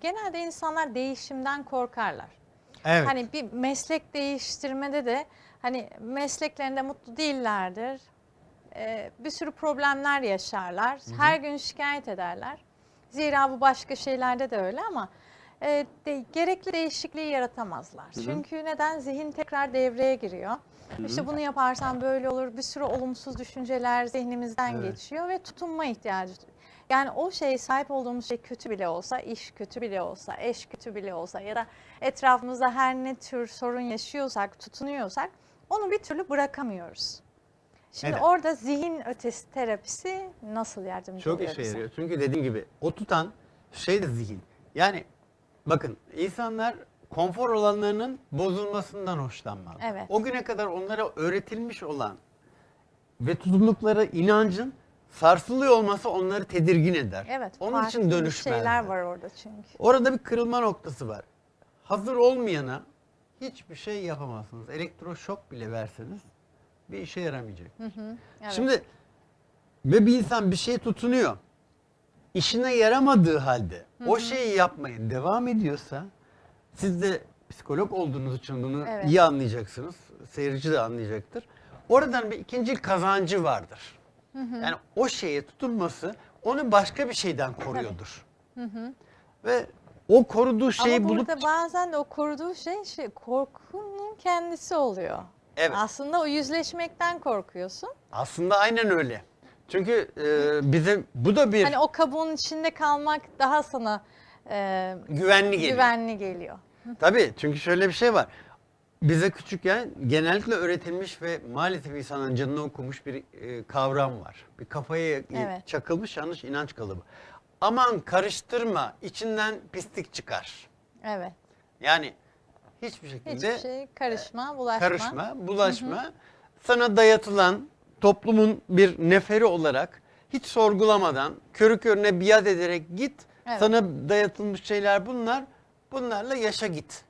genelde insanlar değişimden korkarlar. Evet. Hani bir meslek değiştirmede de hani mesleklerinde mutlu değillerdir. Ee, bir sürü problemler yaşarlar. Her gün şikayet ederler. Zira bu başka şeylerde de öyle ama e, de- gerekli değişikliği yaratamazlar. Çünkü neden? Zihin tekrar devreye giriyor. İşte bunu yaparsan böyle olur. Bir sürü olumsuz düşünceler zihnimizden Evet. geçiyor ve tutunma ihtiyacı. Yani o şey sahip olduğumuz şey kötü bile olsa, iş kötü bile olsa, eş kötü bile olsa ya da etrafımızda her ne tür sorun yaşıyorsak, tutunuyorsak onu bir türlü bırakamıyoruz. Şimdi Evet. orada zihin ötesi terapisi nasıl yardımcı Çok oluyor işe bize? yarıyor. Çünkü dediğim gibi o tutan şey de zihin. Yani bakın insanlar konfor alanlarının bozulmasından hoşlanmaz. Evet. O güne kadar onlara öğretilmiş olan ve tutundukları inancın sarsılıyor olması onları tedirgin eder. Evet, Onun için dönüşmezler. şeyler var orada çünkü. Orada bir kırılma noktası var. Hazır olmayana hiçbir şey yapamazsınız. Elektroşok bile verseniz bir işe yaramayacak. Evet. Şimdi ve bir insan bir şeye tutunuyor. İşine yaramadığı halde o şeyi yapmaya devam ediyorsa siz de psikolog olduğunuz için bunu Evet. iyi anlayacaksınız. Seyirci de anlayacaktır. Oradan bir ikinci kazancı vardır. Yani o şeye tutunması onu başka bir şeyden koruyordur. Ve o koruduğu şeyi Ama bulup burada bazen o koruduğu şey, şey korkunun kendisi oluyor. Evet. Aslında o yüzleşmekten korkuyorsun. aslında aynen öyle. Çünkü e, bize bu da bir Hani o kabuğun içinde kalmak daha sana e, güvenli geliyor. güvenli geliyor. Tabii çünkü şöyle bir şey var. Bize küçükken genellikle öğretilmiş ve maalesef insanın canını okumuş bir e, kavram var. Bir kafaya e, Evet. çakılmış yanlış inanç kalıbı. Aman karıştırma içinden pislik çıkar. Evet. Yani hiçbir şekilde Hiçbir şey karışma, bulaşma. karışma, bulaşma. Sana dayatılan toplumun bir neferi olarak hiç sorgulamadan körü körüne biat ederek git. Evet. Sana dayatılmış şeyler bunlar. Bunlarla yaşa git.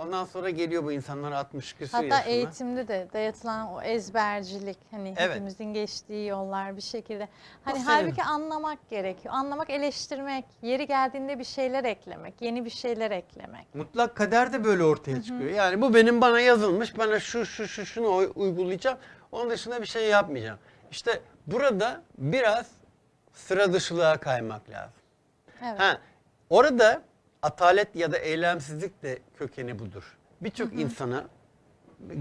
Ondan sonra geliyor bu insanlar 60 küsur Hatta yaşına. eğitimde de dayatılan o ezbercilik hani Evet. hepimizin geçtiği yollar bir şekilde. Hani senin- halbuki anlamak gerekiyor. Anlamak, eleştirmek, yeri geldiğinde bir şeyler eklemek, yeni bir şeyler eklemek. Mutlak kader de böyle ortaya çıkıyor. Yani bu benim bana yazılmış. Bana şu şu şu şunu uy- uygulayacağım. Onun dışında bir şey yapmayacağım. İşte burada biraz sıra dışılığa kaymak lazım. Evet. Ha, orada atalet ya da eylemsizlik de kökeni budur. Birçok insana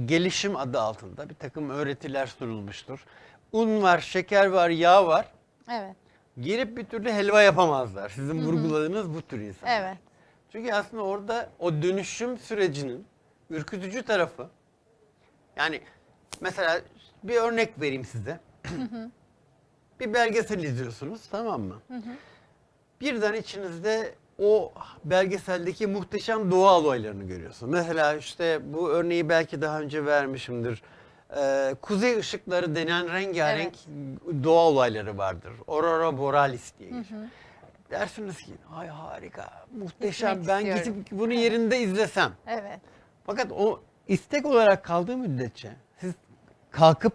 gelişim adı altında bir takım öğretiler sunulmuştur. Un var, şeker var, yağ var. Evet. Girip bir türlü helva yapamazlar. Sizin vurguladığınız bu tür insanlar. Evet. Çünkü aslında orada o dönüşüm sürecinin ürkütücü tarafı yani mesela bir örnek vereyim size. bir belgesel izliyorsunuz tamam mı? Birden içinizde o belgeseldeki muhteşem doğa olaylarını görüyorsun. Mesela işte bu örneği belki daha önce vermişimdir. Ee, kuzey ışıkları denen rengarenk doğa olayları vardır. Aurora borealis diye geçiyor. Dersiniz ki ay harika, muhteşem Gitmek ben istiyorum." gidip bunu yerinde izlesem. Evet. Fakat o istek olarak kaldığı müddetçe siz kalkıp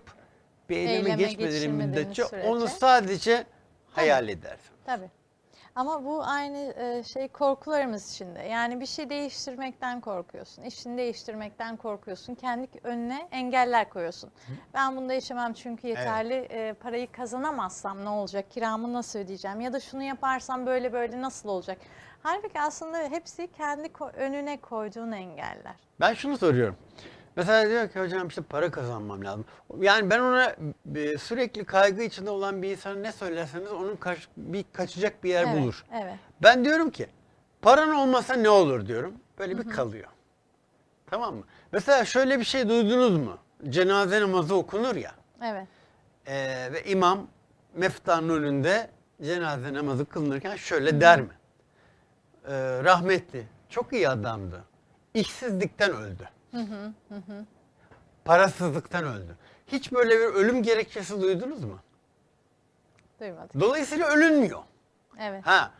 bir eyleme, Eyleme geçmediğiniz müddetçe sürece. onu sadece hayal edersiniz. Tabii. Ama bu aynı e, şey korkularımız içinde. Yani bir şey değiştirmekten korkuyorsun. işini değiştirmekten korkuyorsun. Kendi önüne engeller koyuyorsun. Ben bunda yaşamam çünkü yeterli e, parayı kazanamazsam ne olacak? Kiramı nasıl ödeyeceğim? Ya da şunu yaparsam böyle böyle nasıl olacak? Halbuki aslında hepsi kendi önüne koyduğun engeller. Ben şunu soruyorum. Mesela diyor ki hocam işte para kazanmam lazım. Yani ben ona e, sürekli kaygı içinde olan bir insana ne söylerseniz onun kaç, bir kaçacak bir yer evet, bulur. Evet. Ben diyorum ki paran olmasa ne olur diyorum. Böyle bir kalıyor. Tamam mı? Mesela şöyle bir şey duydunuz mu? Cenaze namazı okunur ya. Evet. Ee, ve imam meftanın önünde cenaze namazı kılınırken şöyle der mi? Ee, rahmetli, çok iyi adamdı. İşsizlikten öldü. Parasızlıktan öldü. Hiç böyle bir ölüm gerekçesi duydunuz mu? Duymadık. Dolayısıyla ölünmüyor. Evet. Ha,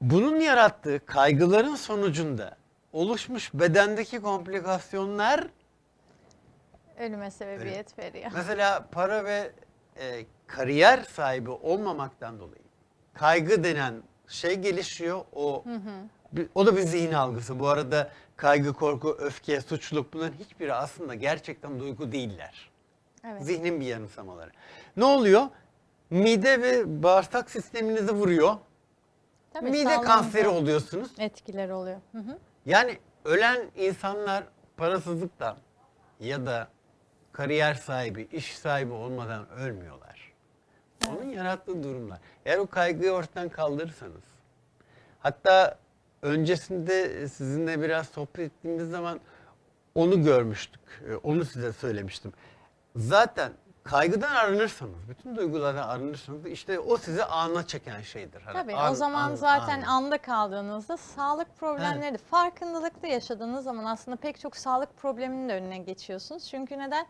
bunun yarattığı kaygıların sonucunda oluşmuş bedendeki komplikasyonlar Ölüme sebebiyet veriyor. Mesela para ve e, kariyer sahibi olmamaktan dolayı kaygı denen şey gelişiyor. O bir- o da bir zihin algısı. Bu arada kaygı, korku, öfke, suçluluk bunların hiçbiri aslında gerçekten duygu değiller. Evet. Zihnin bir yanılsamaları. Ne oluyor? Mide ve bağırsak sisteminizi vuruyor. Tabii Mide kanseri oluyorsunuz. Etkileri oluyor. Hı hı. Yani ölen insanlar parasızlıktan ya da kariyer sahibi, iş sahibi olmadan ölmüyorlar. Onun yarattığı durumlar. Eğer o kaygıyı ortadan kaldırırsanız, hatta öncesinde sizinle biraz sohbet ettiğimiz zaman onu görmüştük. Ee, Onu size söylemiştim. Zaten kaygıdan arınırsanız, bütün duygulardan arınırsanız işte o sizi ana çeken şeydir. Hani Tabii an- o zaman an- zaten an. anda kaldığınızda sağlık problemleri de farkındalıkta yaşadığınız zaman aslında pek çok sağlık probleminin de önüne geçiyorsunuz. Çünkü neden?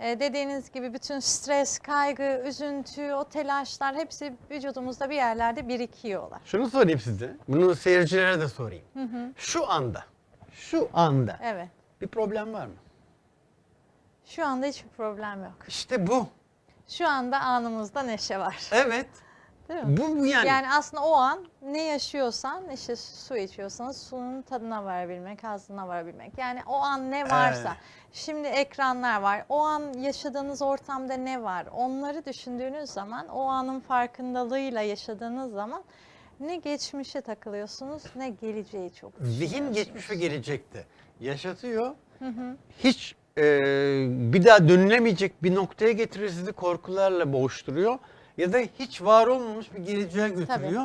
Ee, dediğiniz gibi bütün stres, kaygı, üzüntü, o telaşlar hepsi vücudumuzda bir yerlerde birikiyorlar. Şunu sorayım size. Bunu seyircilere de sorayım. Şu anda, şu anda Evet. bir problem var mı? Şu anda hiçbir problem yok. İşte bu. Şu anda anımızda neşe var. Evet. Değil mi? Bu yani. Yani aslında o an ne yaşıyorsan işte su içiyorsanız suyun tadına varabilmek, ağzına varabilmek. Yani o an ne varsa. Evet. Şimdi ekranlar var. O an yaşadığınız ortamda ne var? Onları düşündüğünüz zaman, o anın farkındalığıyla yaşadığınız zaman ne geçmişe takılıyorsunuz ne geleceği çok Zihin geçmiş ve gelecekte yaşatıyor. Hiç e, bir daha dönülemeyecek bir noktaya getirir sizi korkularla boğuşturuyor. Ya da hiç var olmamış bir geleceğe götürüyor.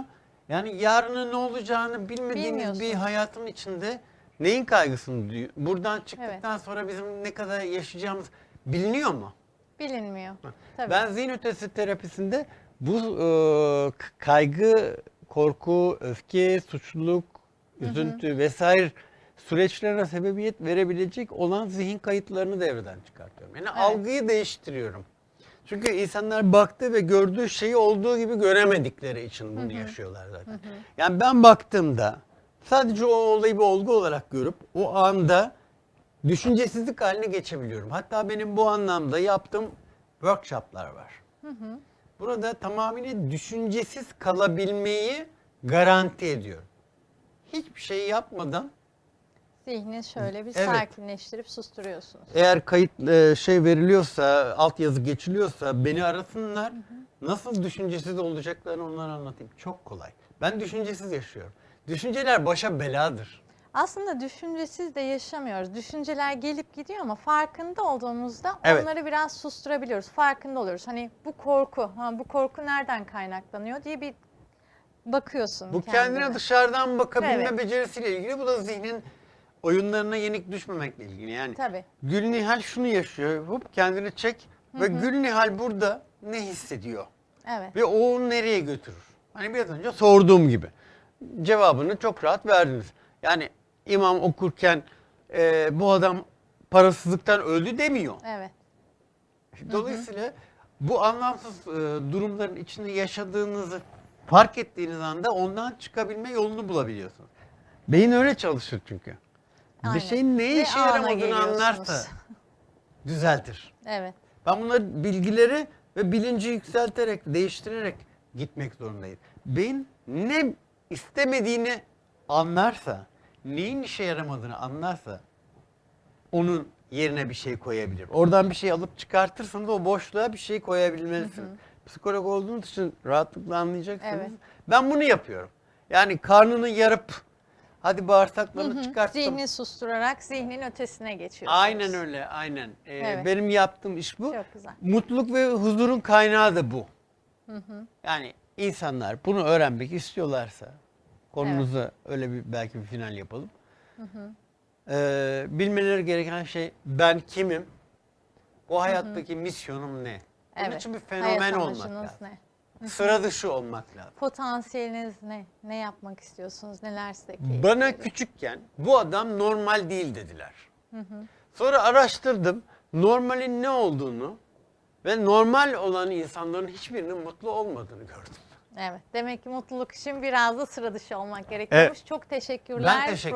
Yani yarının ne olacağını bilmediğimiz bir hayatın içinde neyin kaygısını duyuyor? Buradan çıktıktan sonra bizim ne kadar yaşayacağımız biliniyor mu? Bilinmiyor. Tabii. Ben zihin ötesi terapisinde bu e, kaygı, korku, öfke, suçluluk, üzüntü vesaire süreçlerine sebebiyet verebilecek olan zihin kayıtlarını devreden çıkartıyorum. Yani algıyı değiştiriyorum. Çünkü insanlar baktı ve gördüğü şeyi olduğu gibi göremedikleri için bunu yaşıyorlar zaten. Yani ben baktığımda sadece o olayı bir olgu olarak görüp o anda düşüncesizlik haline geçebiliyorum. Hatta benim bu anlamda yaptığım workshoplar var. Burada tamamıyla düşüncesiz kalabilmeyi garanti ediyorum. Hiçbir şey yapmadan Zihni şöyle bir Evet. sakinleştirip susturuyorsunuz. eğer kayıt e, şey veriliyorsa, altyazı geçiliyorsa beni arasınlar. Nasıl düşüncesiz olacaklarını onlara anlatayım. Çok kolay. Ben düşüncesiz yaşıyorum. Düşünceler başa beladır. Aslında düşüncesiz de yaşamıyoruz. Düşünceler gelip gidiyor ama farkında olduğumuzda Evet. onları biraz susturabiliyoruz. Farkında oluyoruz. Hani bu korku, ha, bu korku nereden kaynaklanıyor diye bir bakıyorsun Bu kendine dışarıdan bakabilme Evet. becerisiyle ilgili. Bu da zihnin oyunlarına yenik düşmemekle ilgili. Yani Tabii. Gül Nihal şunu yaşıyor. Hop kendini çek ve Gül Nihal burada ne hissediyor? Evet. Ve o onu nereye götürür? Hani biraz önce sorduğum gibi. Cevabını çok rahat verdiniz. Yani imam okurken e, bu adam parasızlıktan öldü demiyor. Evet. Dolayısıyla bu anlamsız e, durumların içinde yaşadığınızı fark ettiğiniz anda ondan çıkabilme yolunu bulabiliyorsunuz. Beyin öyle çalışır çünkü. Aynen. Bir şeyin Ve işe yaramadığını anlarsa düzeltir. Evet. Ben bunları bilgileri ve bilinci yükselterek, değiştirerek gitmek zorundayım. Beyin ne istemediğini anlarsa, neyin işe yaramadığını anlarsa onun yerine bir şey koyabilir. Oradan bir şey alıp çıkartırsanız o boşluğa bir şey koyabilmelisiniz. Psikolog olduğunuz için rahatlıkla anlayacaksınız. Evet. Ben bunu yapıyorum. Yani karnını yarıp hadi bağırsaklarını çıkarttım. Zihni susturarak zihnin ötesine geçiyorsunuz. Aynen öyle, aynen. Ee, Evet. Benim yaptığım iş bu. Çok güzel. Mutluluk ve huzurun kaynağı da bu. Yani insanlar bunu öğrenmek istiyorlarsa, konumuza öyle bir belki bir final yapalım. Ee, bilmeleri gereken şey ben kimim? Bu hayattaki misyonum ne? Bunun Evet. için bir Hayat fenomen olmak amacınız lazım. ne? Sıra dışı olmak lazım. Potansiyeliniz ne? Ne yapmak istiyorsunuz? Neler size keyif Bana küçükken bu adam normal değil dediler. Sonra araştırdım normalin ne olduğunu ve normal olan insanların hiçbirinin mutlu olmadığını gördüm. Evet. Demek ki mutluluk için biraz da sıra dışı olmak gerekiyormuş. Çok teşekkürler. Ben teşekkür